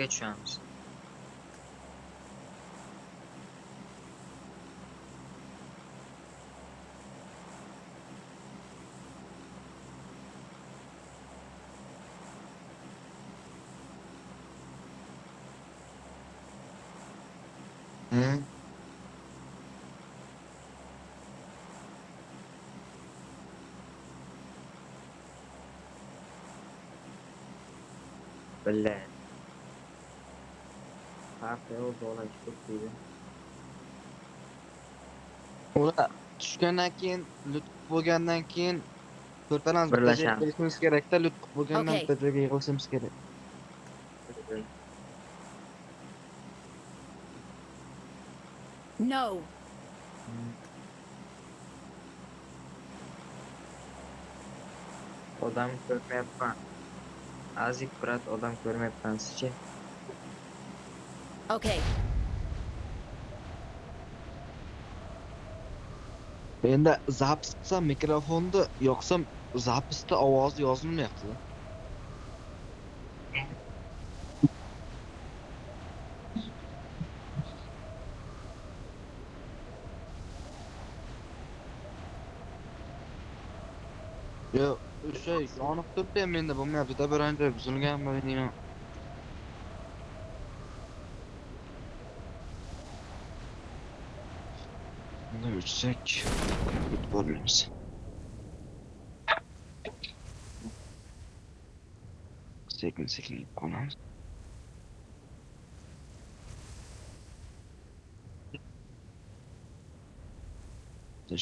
geçiyorsunuz. Farqi yo'q, dola chiqib deydi. ular tushgandan keyin lutf bo'lgandan keyin to'rtalamiz Birlashamiz. kelishimiz kerakda lutf bo'lgandan bitta joyga yig'ilishimiz kerak No. Odam ko'rmayapman. Azik brat odam ko'rmayapman sizchi? Okay. zapis qilsam mikrofonni yoqsam zapisda ovozi yozilmayapti yo o'sha yoniq turibdi menda bo'lmayaptida biron joy buzilganmi deyman Bunda o'chsak bo'lmaymiz sekin sekin yeb qolamiz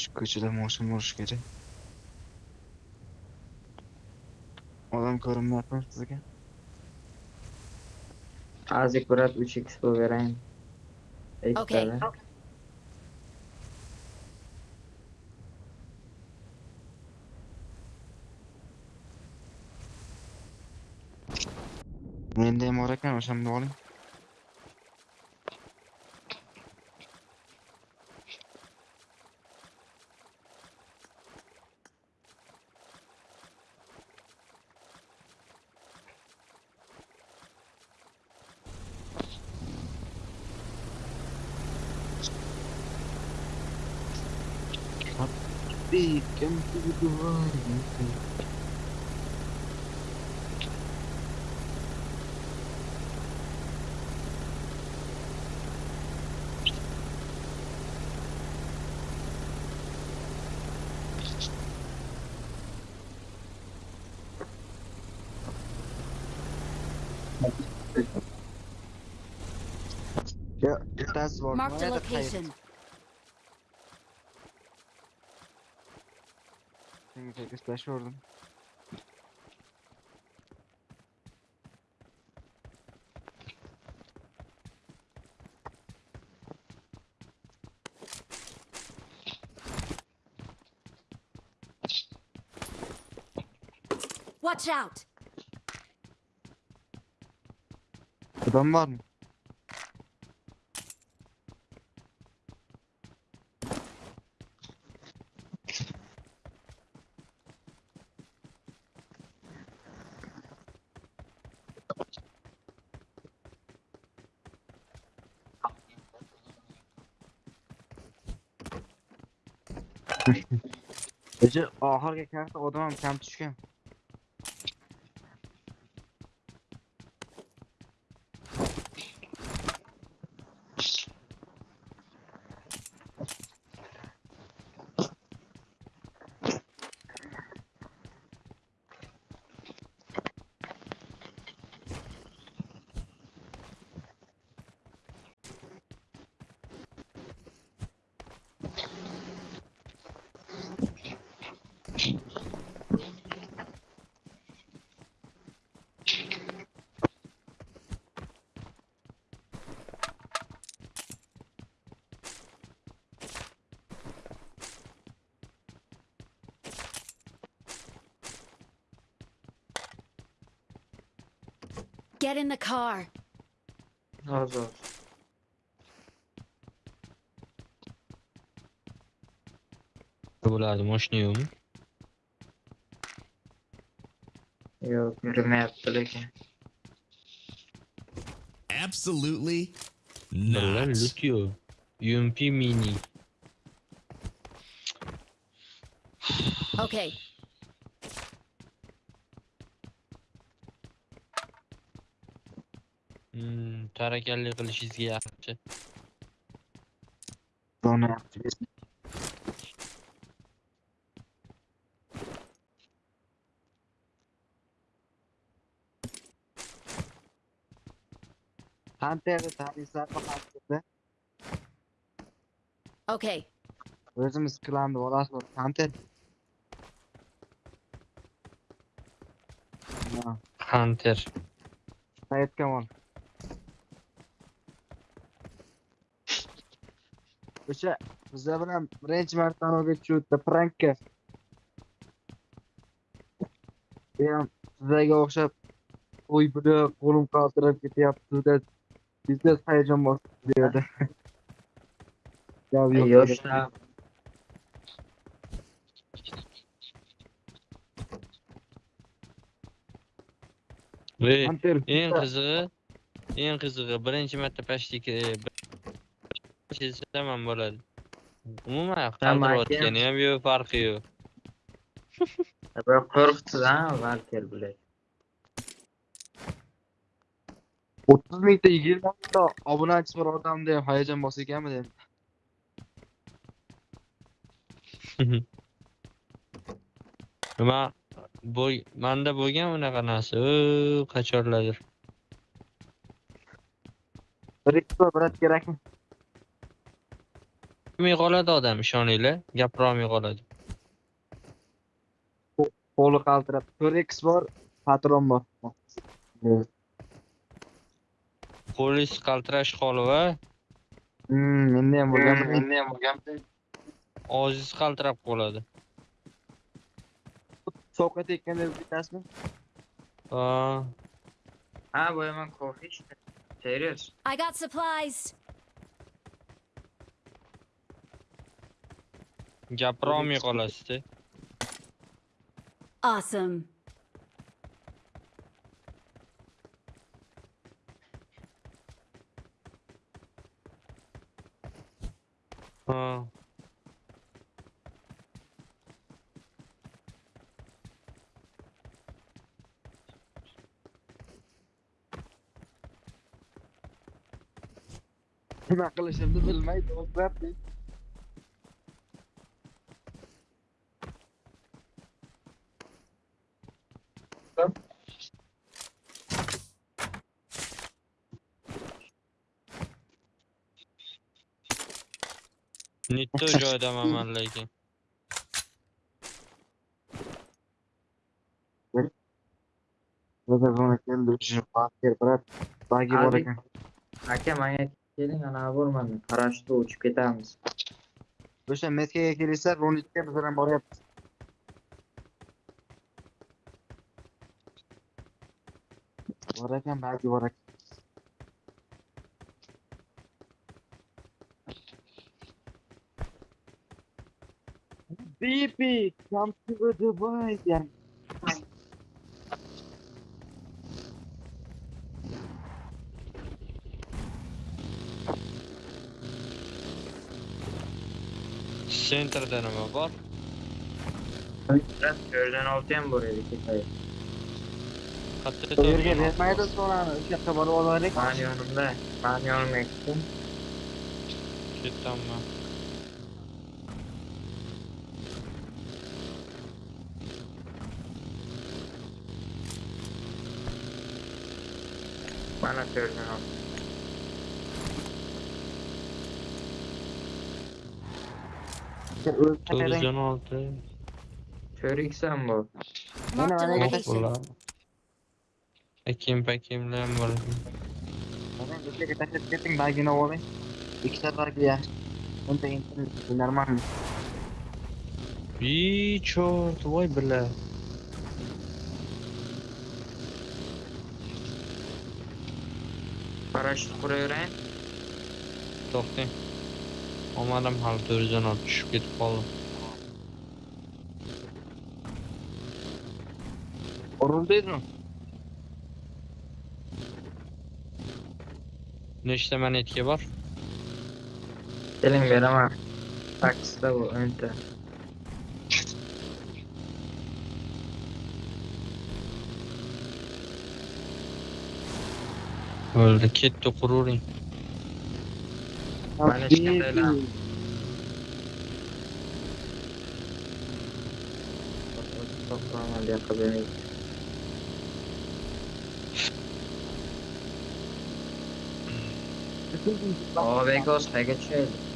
shu ko'chada moshina bo'lishi kerak odam ko'rinmayapmi sizga Azik brat 3x berayin. Okay. Ekstrada. mendayam bor ekan o'shanda oling Marked a location. Senga tekislashib Watch out. Adam var mı? Ece oxirgi karta odam ham kam tushgan. Get in the car. Az az. Próbálom, most nyúl. Mire Absolutely not. look you. UMP mini. Okay, Tarakalli qilishingizga yaxshi. Zona Hunter'ni taniysanmi Hunter'ni? Okay. O'zimiz klanni olasizmi? Hunter. Ha, Hunter. Sayed Kamol. Bilan birinchi marta anavga tushibdi prankka. Men sizlarga o'xshab qo'y bilib qo'lim qaltirab ketyapti deb biznes hayajon. Gap yo'q. Hunter. eng qizig'i, eng qizig'i birinchi marta pashtika sezsam bo'ladi. Umuman qaldirayotgani ham yo'q, farqi yo'q. bir qo'rqitdi-da Valker bilan 30 mingta 20 mingta obunachisi bor odamda ham hayajon bos ekanmi dedim. Nima bo'y manda bo'lgan unaqa narsa, qachonlardir. Bir ikki bor brat kerakmi? Gapirmay qoladi odam, ishoninglar, gapirolmay qoladi. Qo'li qaltirab. 4x bor, patron bor. Polis qaltirash holi va Hmm, endi ham bo'lgan, endi ham bo'lgan. ojiz qaltirab qoladi. Sovuqqa tekkanda bitasizmi? Ha, ha bu yomon kofe serious I got supplies. Gapirolmay qolasiz-da. Awesome. Ha. Nima qilishimni bilmay to'g'rilab Netto joyidaman lekin. Burada bana keldi. Şu Fatih brat. Bagi bor Abi. ekan. aka manga keling anavi bo'lmadi parashutda uchib ketamiz O'sha Meskaga kelishsa, Ronitga biz bilan boryapmiz. Bor ekan, bagi bor Bibi, come to Dubai. Yani. Sentrda nima bor? Biraz ko'rdan olti ham bor edi ketay Qayerda Bu yerga turibsan? bermaydi sonani. O'sha yoqqa borib olaylik. mani yonimda mani yonimga ketdim içeriden al. Televizyon altı. Çörük sen bu. Yok ulan. Ekim pekim lan var. Bekle kita ketin bagi nawa be. İkisat var ki ya. Untuk internet normal. Bir çort vay bela. Paraşüt quraverayın. To'xtang. Omadim hali to'rtdan olib tushib ketib qoldim. Uruldaydimi? Nechta monetka bor? Keling beraman. Taksida bu o'nta. O'ldi, ketdi qururing. Mana hech qandaylar. To'xtaman buyoqqa bering. Og'abek o'z qayga tushaydi?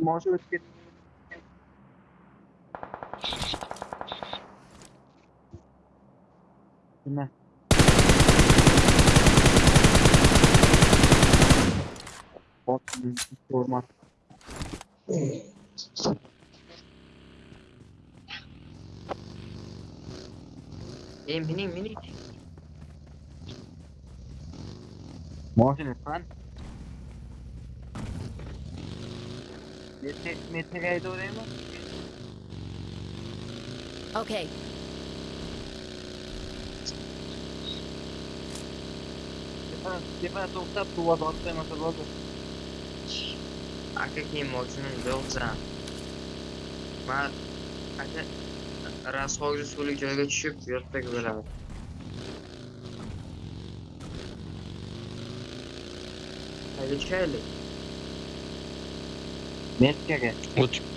Mostra o que Né? Ótimo, informação. mini mini. Morte lütfen. Metre, ok de oraya mı? Okay. Stefan soğukta tuva da atlayın atalım oldu. Arka kim olsun ne olsa. Ma, arka rasvogi suvli joyga tushib yotsak bo'ladi. Qayga tushaylik? Mekaga. O'tib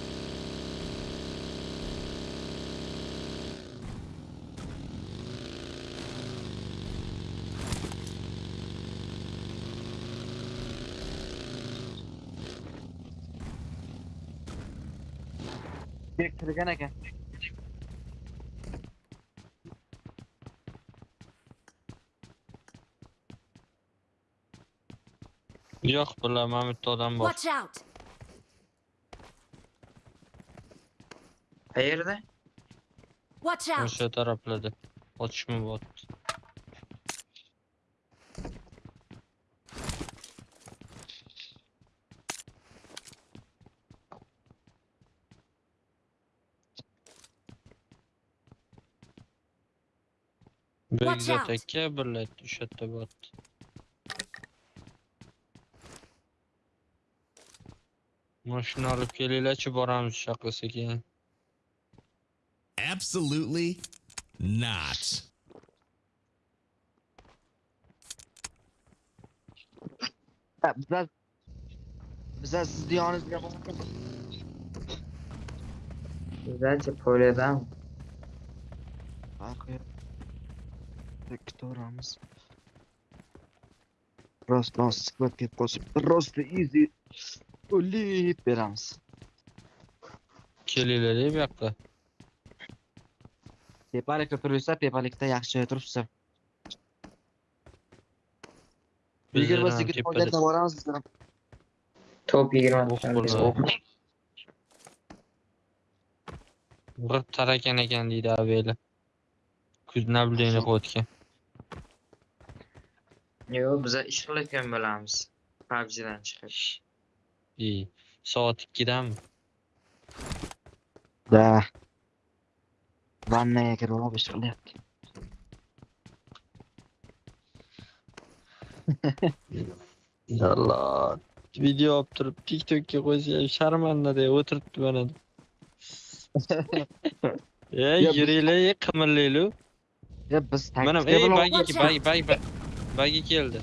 yo'q, bular mana bitta odam bor. Watch out. Qayerda? Watch out. O'sha taraflarda. Otishma bo'lyapti. Watch Begzod out. aka birlaydi o'sha Mashina olib kelinglarchi, boramiz shu yoqqa sekin. Absolutely not. Bizlar bizlar sizni yoningizga Bizlarchi polyadan farqi yo'q. Ikkitoramiz. Rost, rost, suhbatga qo'shib, rosti easy yoqqa. Tepalikda turibsa, tepalikda yaxshi joyda turibsa. Bizlar Yigirma ham sakkiz tepada- foydatdan boramiz bizlar. ham. Top 20 O'q bo'ladi. G'ib tarakan ekan deydi aveli. Kuz nableni qo'yotgan. Yo'q, biz ish qilayotgan bo'lamiz. PUBG'dan chiqib. İyi. 2'dan Da. Vannaga kirib olib ish qilyapti. Allah. Video qo'ysa ham sharmanda deb o'tiribdi mana. Ey, Ya biz- yuringlar, qimirlaylar. Ya biz Mana taktika ey bilan bagi Watch bagi bagi bagi keldi.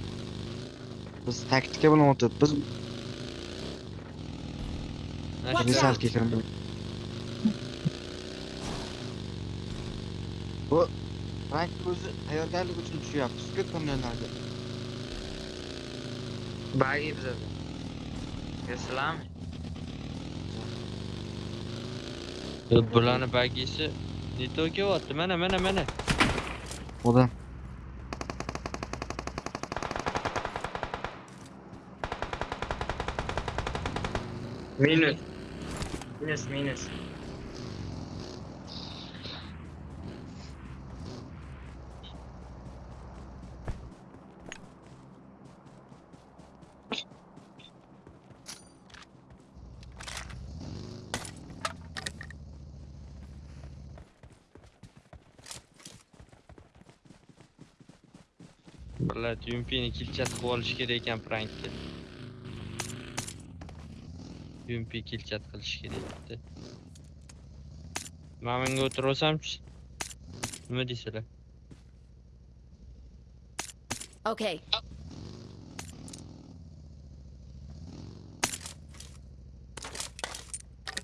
biz taktika bilan o'tiribmiz. Mana Watch shu- out. Risalga kirib. Bu rank o'zi tayyorgarlik uchun tushyapti. Sukut ko'ngillarga. Bagi bizada. Yo'qsilami? Bularni bagisi Nito kelyapti mana mana mana Odam. Minus. Minus minus. Billat Yumpini kilchat qilib olish kerak ekan prankda. Yumpi kilchat qilish kerak edi. Men bunga o'tiraolsamchi? Nima deysilar? Okay.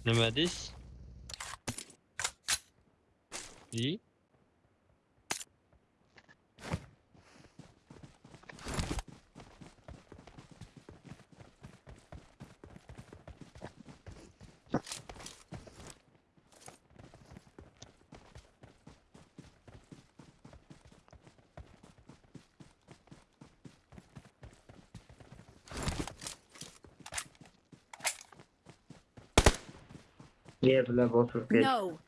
Nima deysiz? Yeah, but good. No.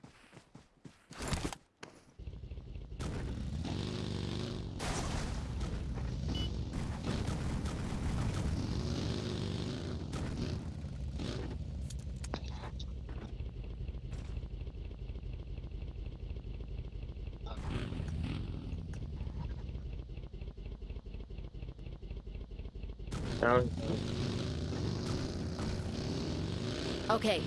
Okay,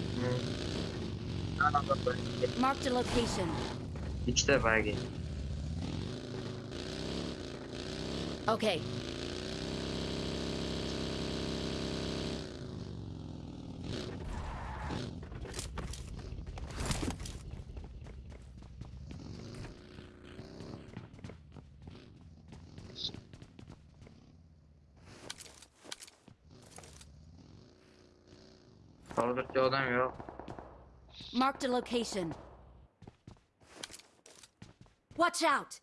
Mark the location. Hiç the. Okay, Marked a location. Watch out!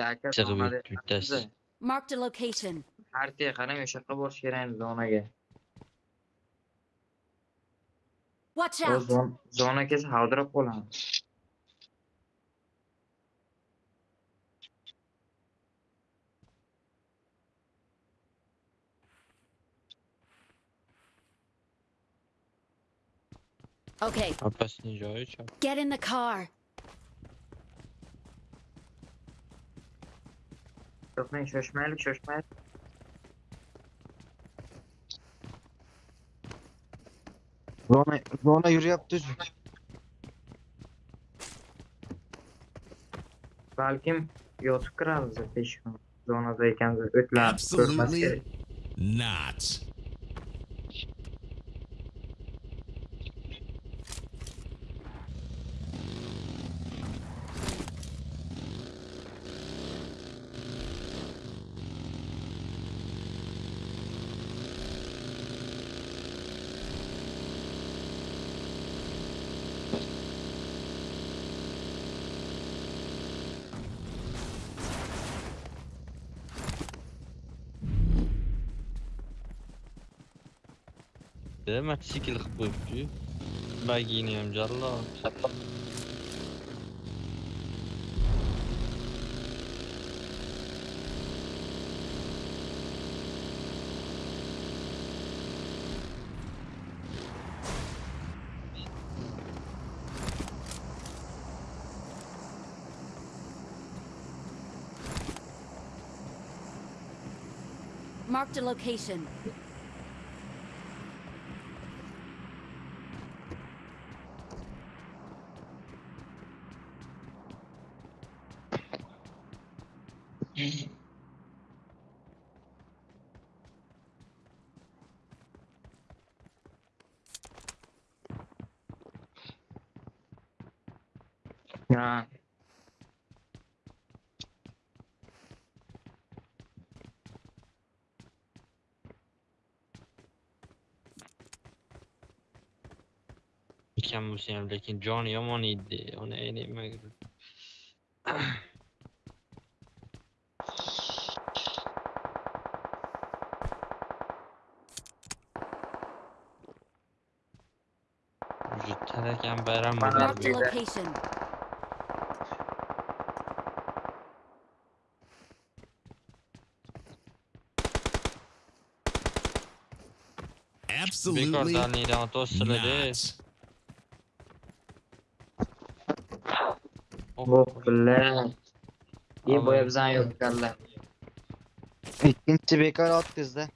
Laka Chig'ib zonada o'tdi bittasi. Marked a location. Xaritaga qarang o'sha yoqqa borish kerak zonaga. Watch out! zon zona kelsa havdirab qolamiz. Okay, get in the car. To'xtang, shoshmaylik, shoshmaylik. Zona, zona yürüyaptı. Balkim yotib kiramiz peshku zonada ekanmiz. O'tlar ko'rmas Absolutely. kerak. Not. De mototsikl qilib qo'yibdi. Bagini ham jallod. Marked a location. Ekan bo'lsa ham lekin joni yomon edi uni nimaga tarakan bayram Bana bo'ldi. Marked a Yeah. location. bekor Absolutely billahi. İyi boya bizden yok kalla. ikkinchi bekor o'tkazdi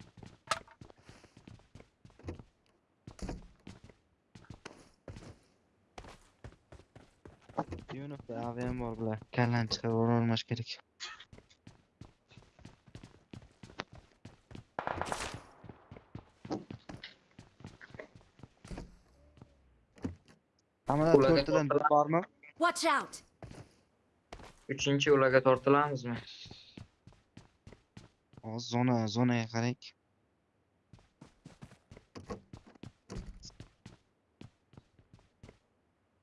yunus avem bor bular kallani chiqarib olmash kerak hammadan Ularga to'rttadan to'rttadan- bormi Watch out! Üçüncü ulaga tortilamizmi? Hozir zona zonaga qaraylik.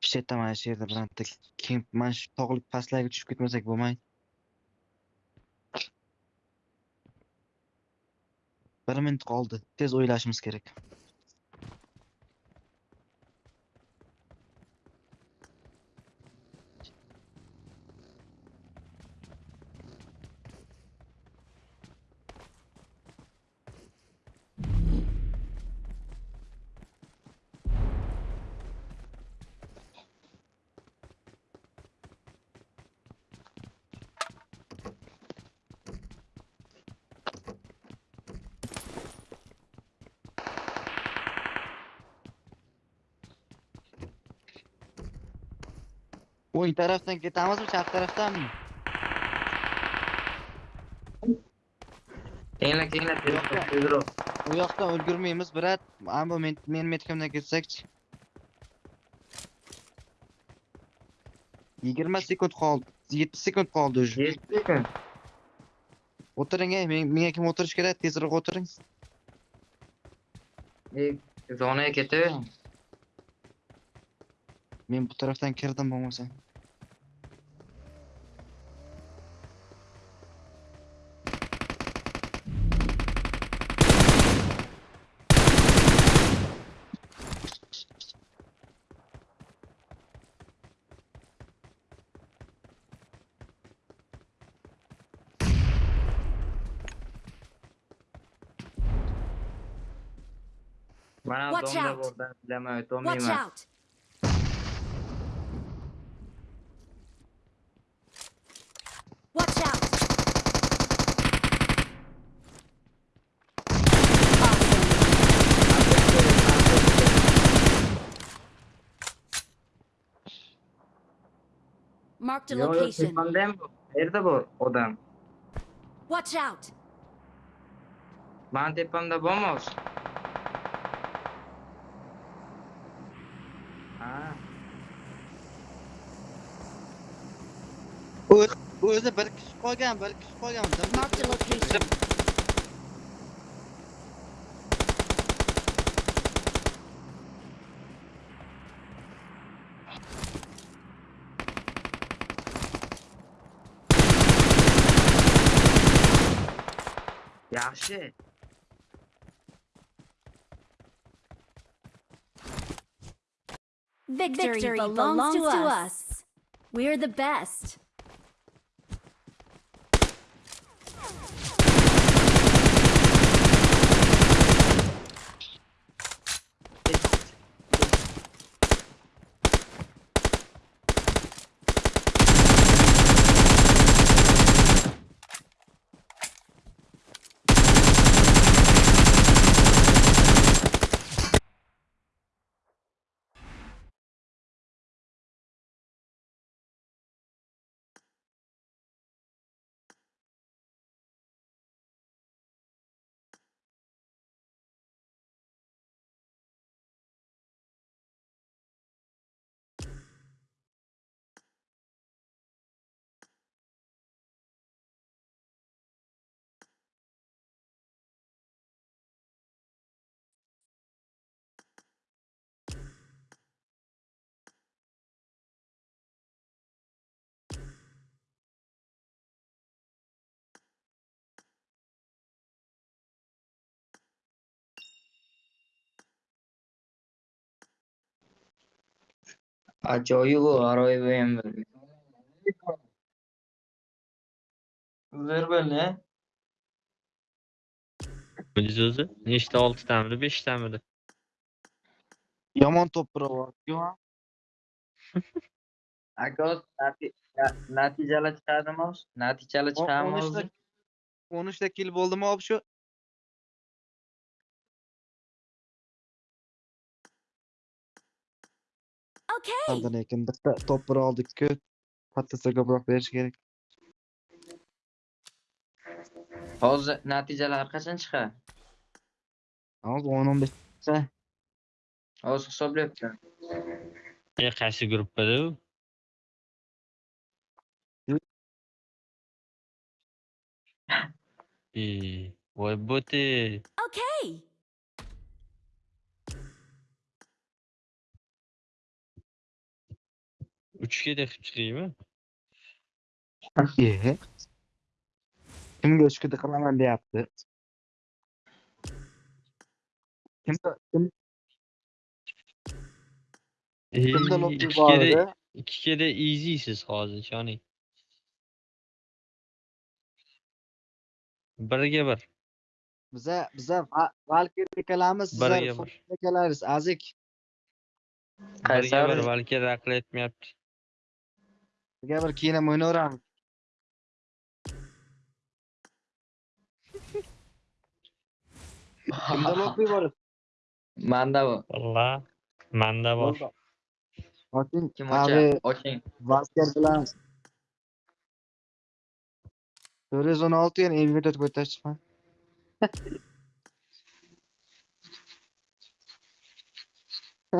Ishlayapti mana shu yerda bironta kemp mana shu tog'lik pastlarga tushib ketmasak bo'lmaydi. Bir minut qoldi. Tez o'ylashimiz kerak. O'ng tarafdan ketamizmi chap tarafdanmi Keyinle keyinle Yok, tezro yok. tezro. u yoqdan ulgurmaymiz brat ammo men men metkamdan ketsakchi yigirma sekund qoldi yetti sekund qoldi уже Yetti kun. o'tiring ey men- menga kim o'tirish kerak tezroq o'tiring İyi. Zonaya ketaver. men bu tarafdan kirdim bo'lmasa Watch out. buradan Watch out! Watch out! Marked a Yo yo location. bu? Nerede bu odam? Watch out! Bana tepemde bomboş. Ha. O'zi o'zi bir kishi qolgan bir kishi qolgan Marked location. Yaxshi. Victory, belongs, to, us. We're the best. U g'aroyib ham bir. Ver böyle. Biz o'zi nechta oltitamidi beshtamidi Yomon to'pira bor. Yo. Aka o'zi nati- na- natijalar chiqadimi chiqadimi o'zi? 13 13 kill bo'ldimi ob Okay. Qanday lekin bitta to'pira oldik-ku. Pattasa ko'proq berish kerak. Hozir natijalar qachon chiqadi? Hozir 10-15 ta. Hozir hisoblayapti. e qaysi gruppada u Yu- e voy bo'ti Okay. Üçge de çıkayım mı? Ye. Kim göçküde kalaman diye yaptı. Kim de kim Ee, kim de iki lobby kere, vardı. iki kere easy'siz hozir yani. Biriga bir, Bize bize Valkyrikalarimiz sizlar biriga bir, azik. Qaysar balki raql etmayapti. Gel kine monoram. Kimda bor bor? Manda bor. Valla, manda bor. Oching, kim ocha? Oching. Vasker bilan. 416 yana invitat qo'yib chiqman.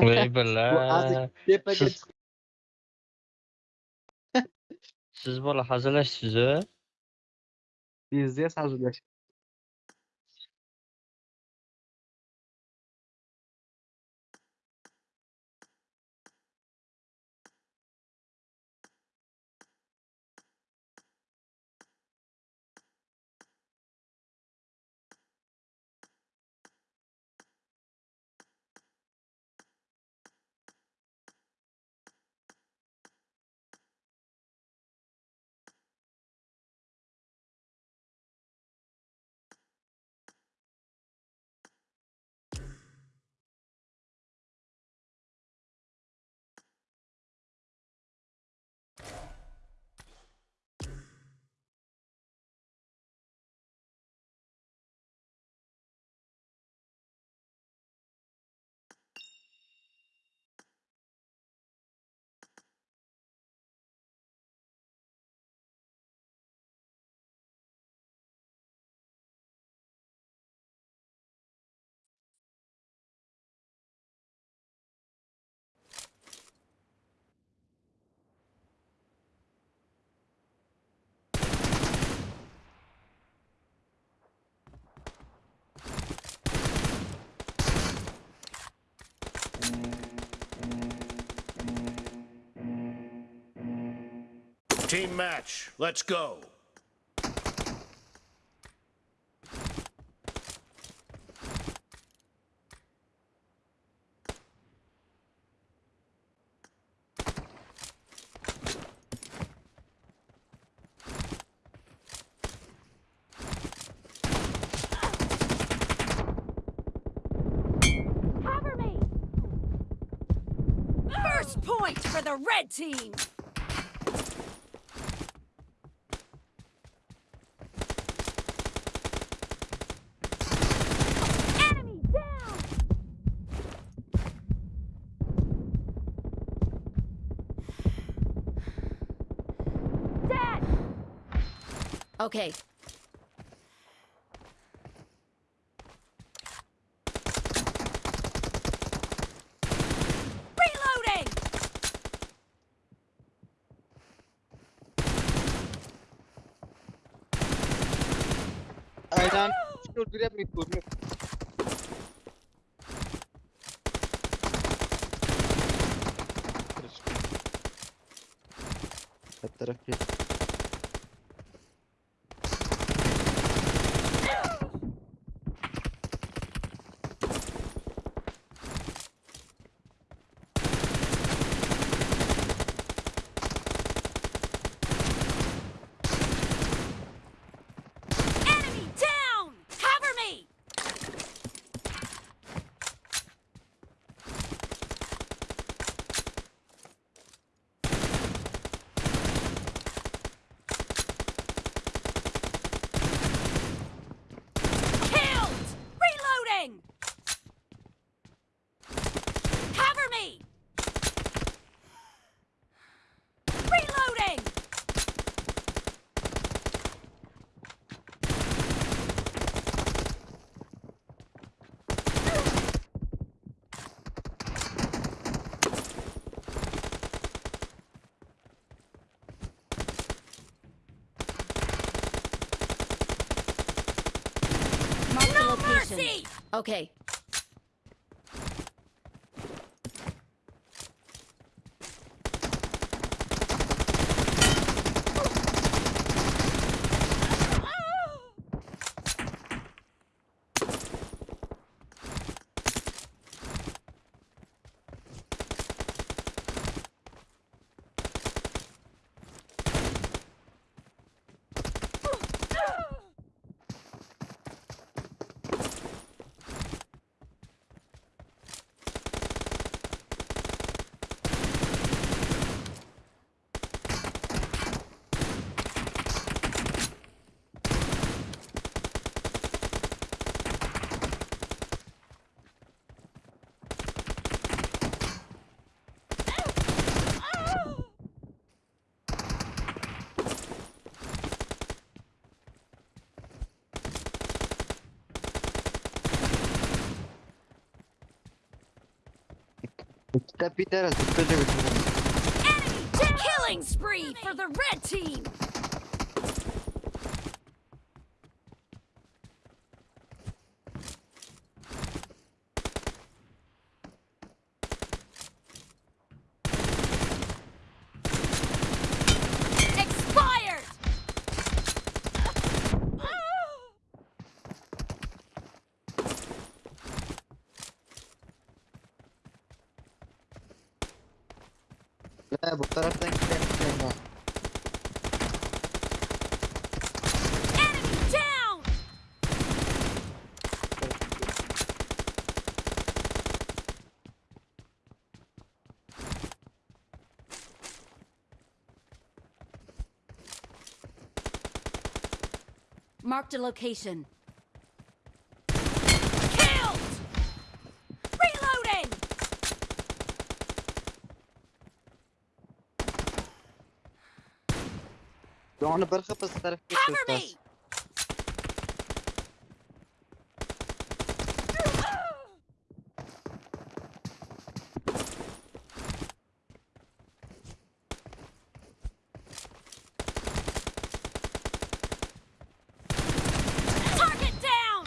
Voy billa. Tepaga chiqib siz bola hazillashsiz a Bizga hazırlaş. Team match, let's go. Okay. Reloading! Aydan, shoot, grab me, Okay. Zıplayacak Enemy killing spree for the red team. Expired. Ya bu taraftan gidelim. ya. Enemy down. Marked a location. Killed! Reloading! Doğanı barxa pas taraf Cover me! geçiyoruz. Target down!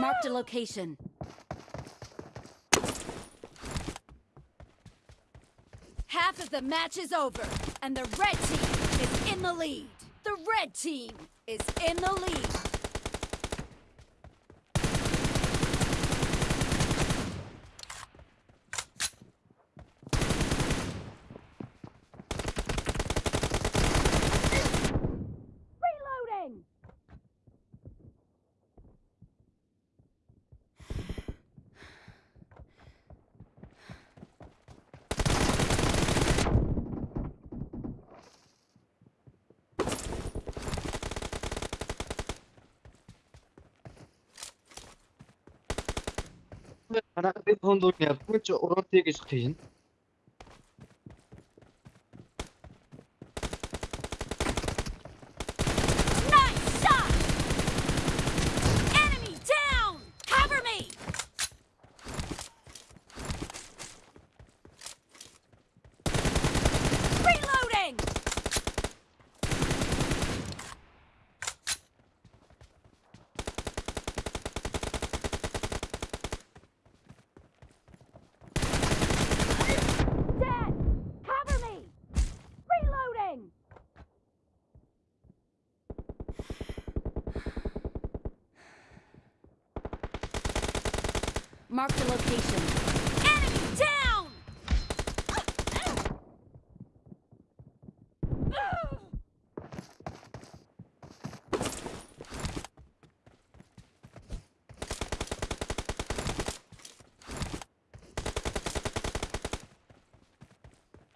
Marked a location. Half of the match is over, and the red team is in the lead. The red team is in the lead. дунд нь ядгүй ч уруудыг гэж хийн.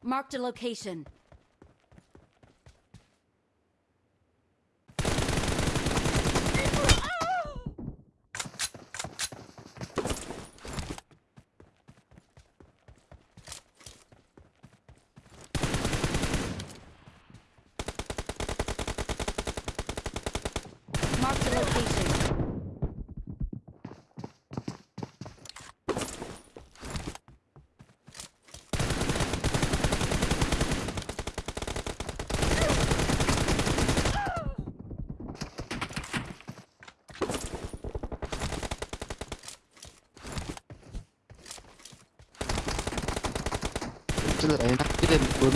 Marked a location.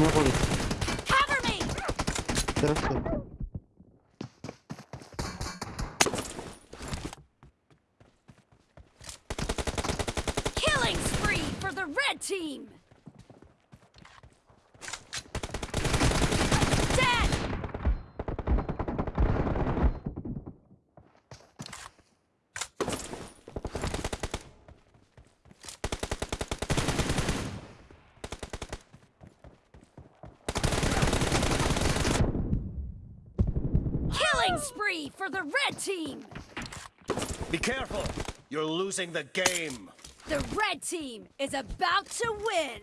残り the red team! Be careful! You're losing the game! The red team is about to win!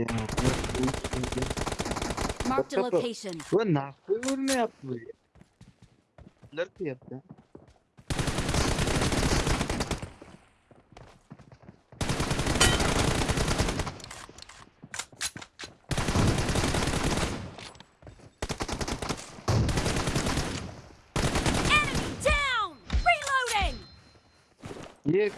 Ya bırak. Marked a location. Ulan ne yapıyor? Ulan ne yapıyor? Enemy down! Reloading! Niye?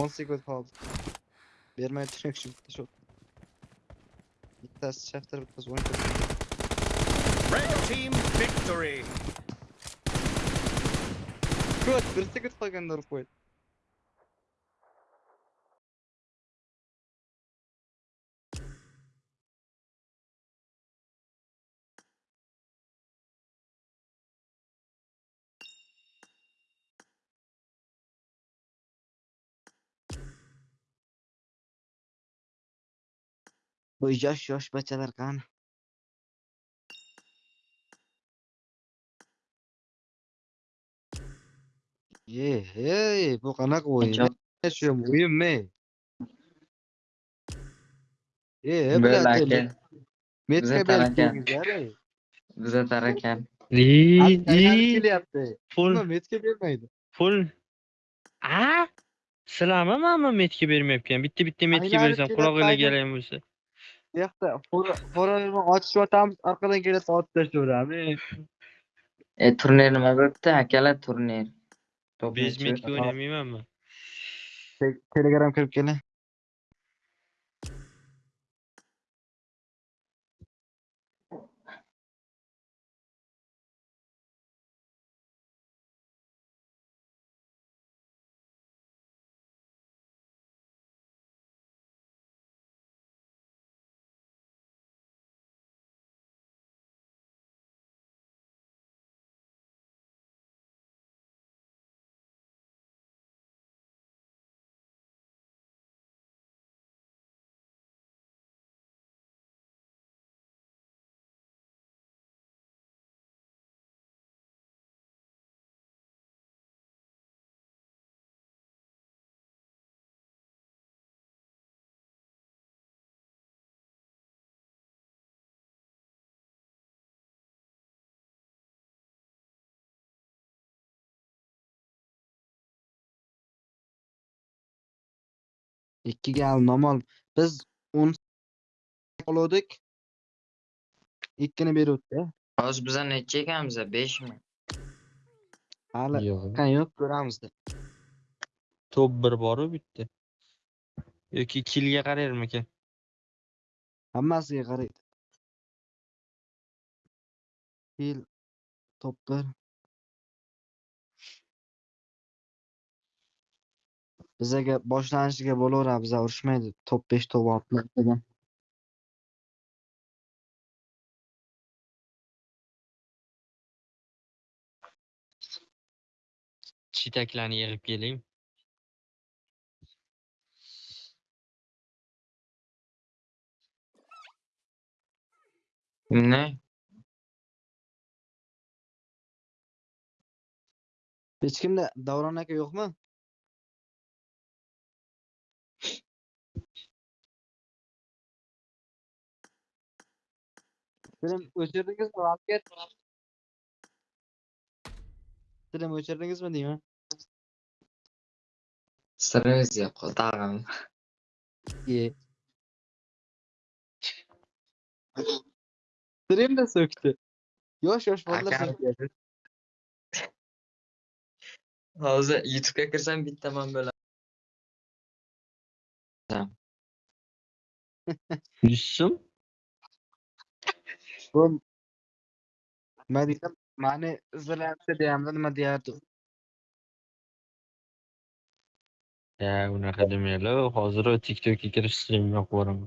One second kaldı. Vermeye direkt şu bitti çok. Bir tane şefter bitmez. On Red team victory! Good. Bir second kalganları koy. Bu yosh yosh bachalar qani? Ye, hey, bu qanaqa o'yin? Hocam. Shu o'yinmi? E, Böyle bilater. ake. Metka Bize tarakan. İyi, iyi. kelyapti. Full, Buni metka bermaydi. full. Aa? Silama mı metki bermeyken? Bitti bitti metki Aynen, versem. kelib Kulağıyla aynen. geleyim bu. Bu yoqda xo'rani ochishyotamiz, orqadan kelib otib tashlayveramiz. E turnir nima bo'libdi? Akalar turnir. Top Biz nechi? metki oynamayman mı? Te- Telegram kirib keling. ikki gal nomol. Biz o'n oluvdik ikkini beruvdi. Hozir biza necha ekanmiz beshmi hali yo'q. ko'ramizda to'p bir boru bitta yoki kilga qarayvermikan hammasiga qaraydi. Fil top bir. Bizaga boshlanishiga bo'laveradi, biza urushmaydi. Top 5, top 6 degan. Chitaklarni yig'ib keling. Ne? Hech kimda Davron aka yo'qmi? Film o'chirdingizmi, asker? Film o'chirdingizmi deyman? Sırrımız yok. Dağım. Ye. Stream de söktü. Yosh yosh bolalar Aka. söktü. Hozir YouTube'ga kirsam bittaman bo'ladi. bu nima deydi mani izlayapti deyapti nima deyapti yo'q unaqa demanglar hozir tik tokka kirish stream yo'q boraman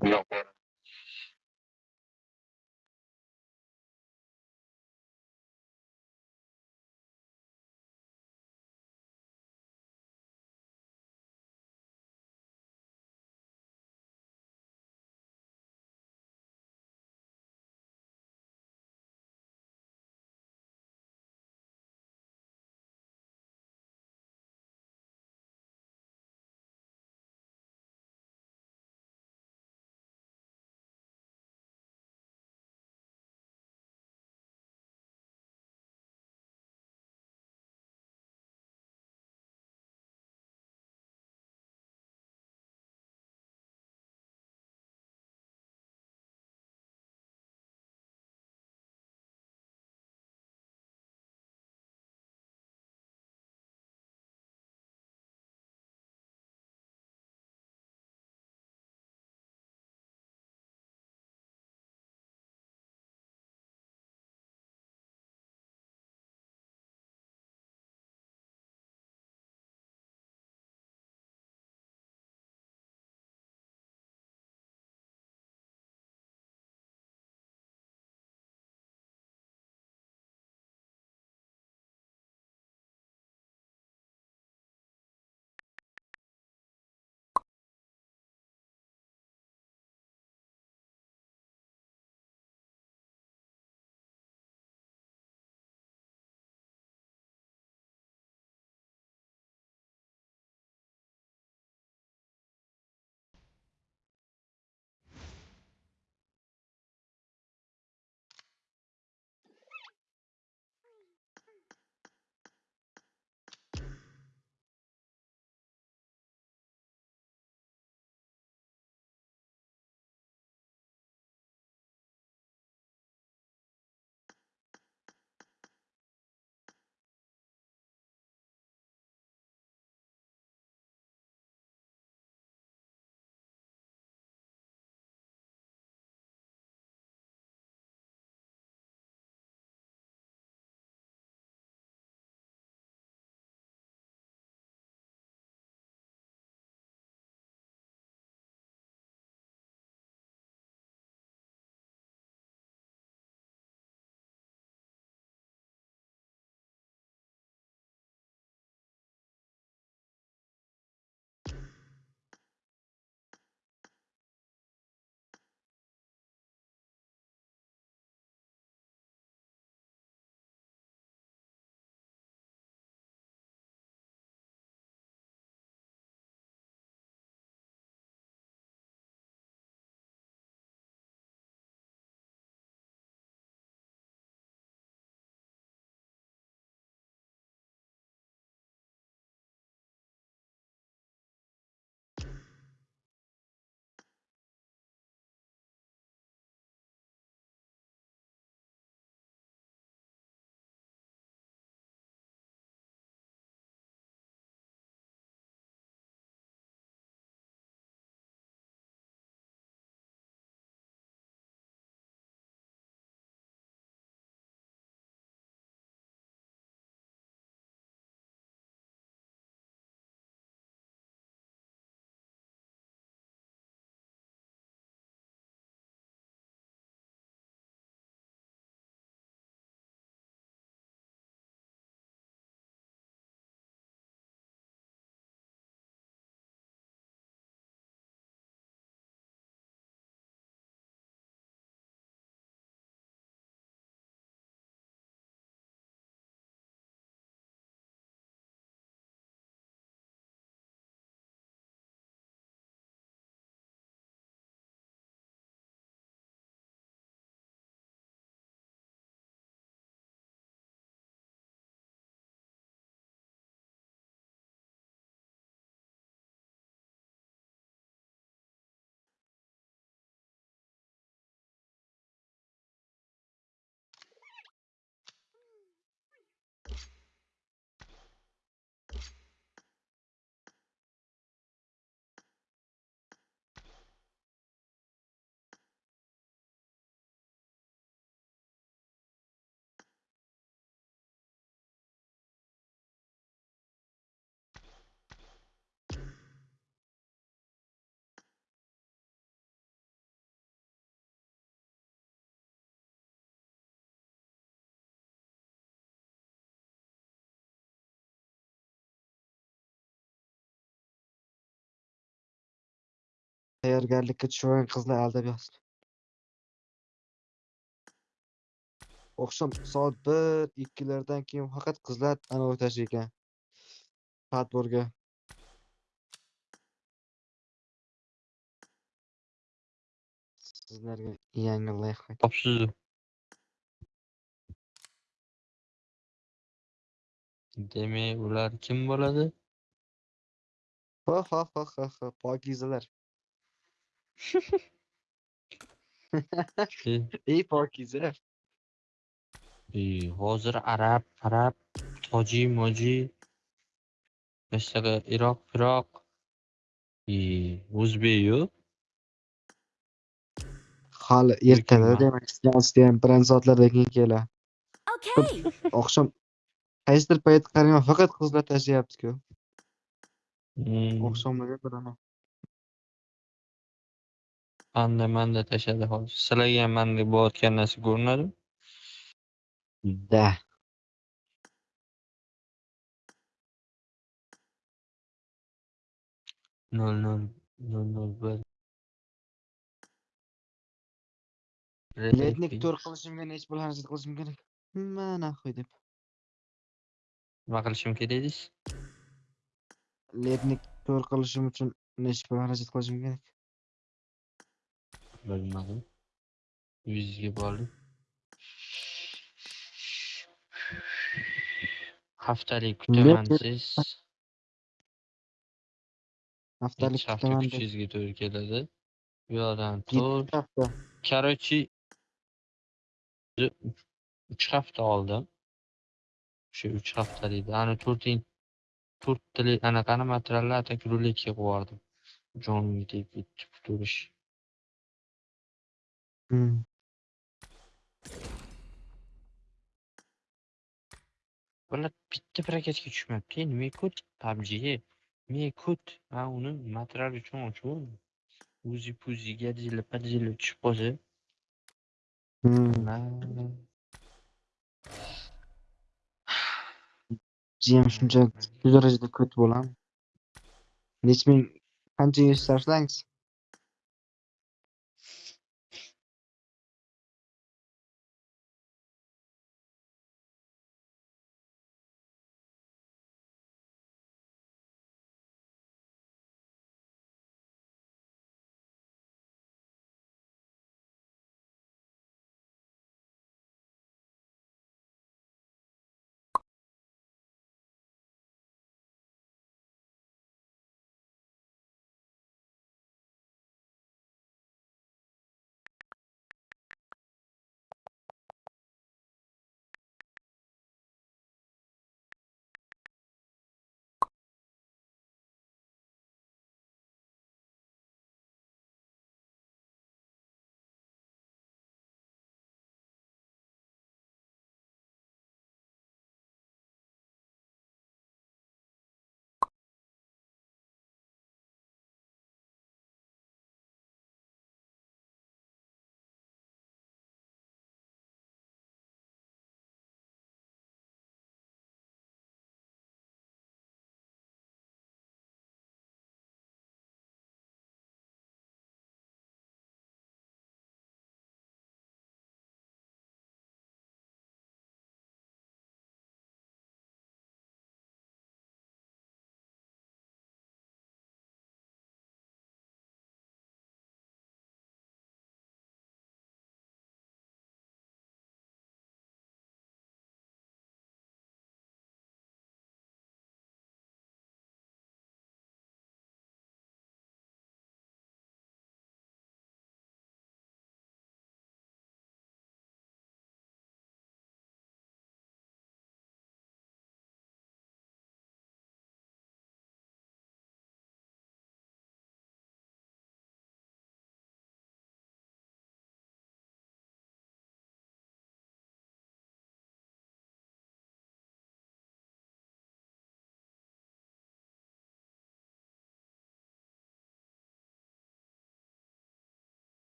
Tayyorgarlikka tushmagan qizlar aldab yotibdi. Oqshom soat 1-2 lardan keyin faqat qizlar anavi tashlar ekan. Padborga. Sizlarga yangi lifehack. Topsiz. Demak, ular kim bo'ladi? Ha ha ha ha ha pokizalar. E, Ey pokiza. e, hozir arab, arab, toji, moji, mesela Iroq, Iroq, e, o'zbek-yu. Hali ertalab demak ham birinchi soatlardan keyin keladi. Okay. Oqshom qaysidir payt qaraman faqat qizlar tashlayapti-ku. Hmm, Oqshomlarga bilaman. Manda manda tashadi hozir. Sizlarga ham manda bo'layotgan narsa ko'rinadimi? Da. nol nol nol nol bir. Letnik to'r qilishimga necha pul xarajat qilishim kerak? Mana qo'y deb. Nima qilishim kerak deysiz? Letnik to'r qilishim uchun necha pul xarajat qilishim kerak? bölüm alayım. 100 gibi alayım. Haftalık kütüphanesiz. Haftalık kütüphanesiz. çizgi türküleri. Yoran tur. Karoçi 3 hafta oldim. Şu 3 haftalıydı. Hani turtin turk tili anaqani materiallar takrorlikka qo'yardim. Jonli deb bitta kuturish. Hm. Ular bitta parakatga tushmayapti. Nima kod? PUBG. Me kut. Ha, uni material uchun ochib Uzi puzi gadjili padjili tushib qolsa. Jiyam shuncha shu darajada ko'p bo'lam. Nechming qancha yosh sarflangiz?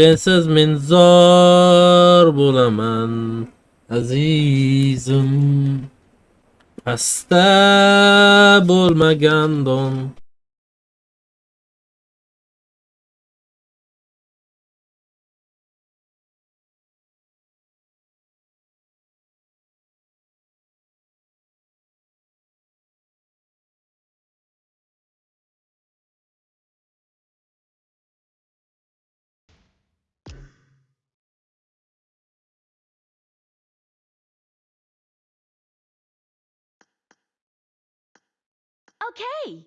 Sensiz men zor bo'laman azizim. Pastda bo'lmagan don Okay,